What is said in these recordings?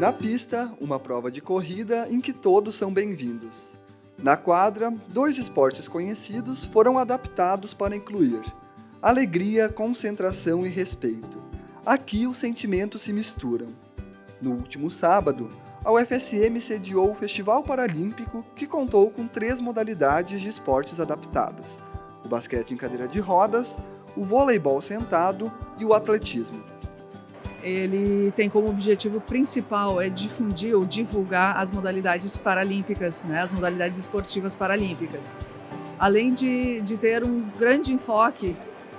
Na pista, uma prova de corrida em que todos são bem-vindos. Na quadra, dois esportes conhecidos foram adaptados para incluir alegria, concentração e respeito. Aqui os sentimentos se misturam. No último sábado, a UFSM sediou o Festival Paralímpico, que contou com três modalidades de esportes adaptados: o basquete em cadeira de rodas, o voleibol sentado e o atletismo. Ele tem como objetivo principal é difundir ou divulgar as modalidades paralímpicas, né, as modalidades esportivas paralímpicas. Além de, de ter um grande enfoque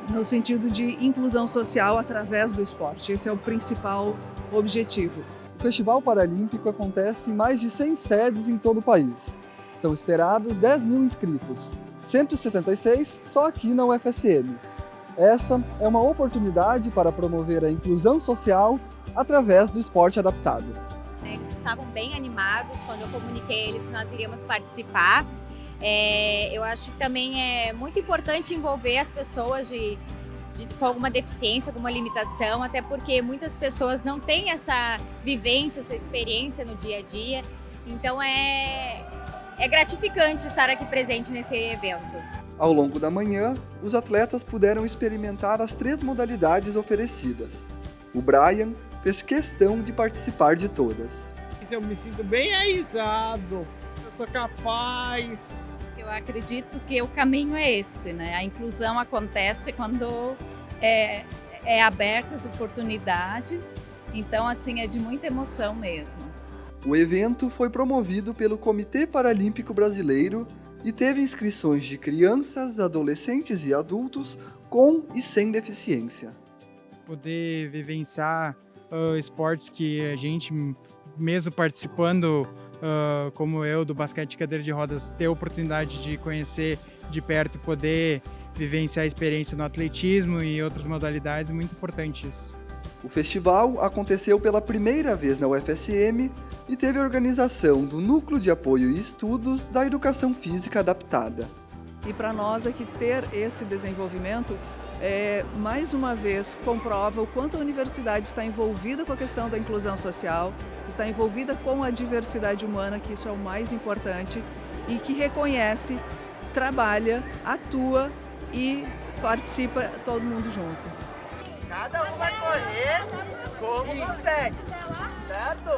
no sentido de inclusão social através do esporte. Esse é o principal objetivo. O Festival Paralímpico acontece em mais de 100 sedes em todo o país. São esperados 10 mil inscritos, 176 só aqui na UFSM. Essa é uma oportunidade para promover a inclusão social através do esporte adaptado. Eles estavam bem animados quando eu comuniquei a eles que nós iríamos participar. É, eu acho que também é muito importante envolver as pessoas de de, com alguma deficiência, alguma limitação, até porque muitas pessoas não têm essa vivência, essa experiência no dia a dia. Então é, é gratificante estar aqui presente nesse evento. Ao longo da manhã, os atletas puderam experimentar as três modalidades oferecidas. O Brian fez questão de participar de todas. Eu me sinto bem realizado, eu sou capaz, eu acredito que o caminho é esse, né? A inclusão acontece quando é, é abertas oportunidades, então assim é de muita emoção mesmo. O evento foi promovido pelo Comitê Paralímpico Brasileiro e teve inscrições de crianças, adolescentes e adultos com e sem deficiência. Poder vivenciar uh, esportes que a gente, mesmo participando uh, como eu, do basquete de cadeira de rodas, ter a oportunidade de conhecer de perto e poder vivenciar a experiência no atletismo e outras modalidades, muito importante isso. O festival aconteceu pela primeira vez na UFSM e teve a organização do Núcleo de Apoio e Estudos da Educação Física Adaptada. E para nós é que ter esse desenvolvimento é, mais uma vez comprova o quanto a universidade está envolvida com a questão da inclusão social, está envolvida com a diversidade humana, que isso é o mais importante, e que reconhece, trabalha, atua e participa todo mundo junto. Cada um vai correr como consegue, certo?